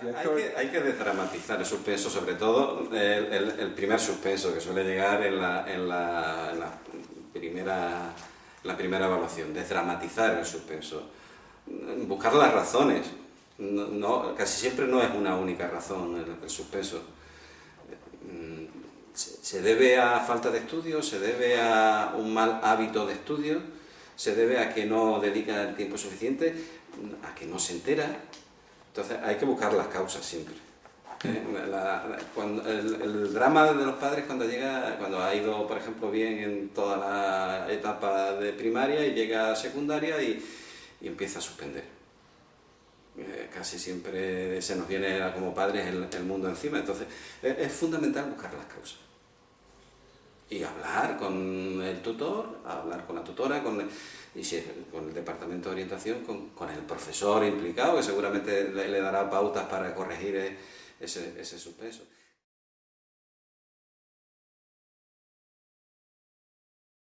Hay que, hay que desdramatizar el suspenso, sobre todo el, primer suspenso que suele llegar en la, en la, primera, la primera evaluación, desdramatizar el suspenso, buscar las razones, no, casi siempre no es una única razón el, suspenso. Se debe a falta de estudio, se debe a un mal hábito de estudio, se debe a que no dedica el tiempo suficiente, a que no se entera, entonces hay que buscar las causas siempre. el, drama de los padres cuando llega, cuando ha ido, por ejemplo, bien en toda la etapa de primaria y llega a secundaria y, empieza a suspender. Eh, casi siempre se nos viene como padres el, mundo encima, entonces es, fundamental buscar las causas. Y hablar con el tutor, hablar con la tutora, con y si con el departamento de orientación, con, el profesor implicado, que seguramente le, dará pautas para corregir ese, ese suspenso.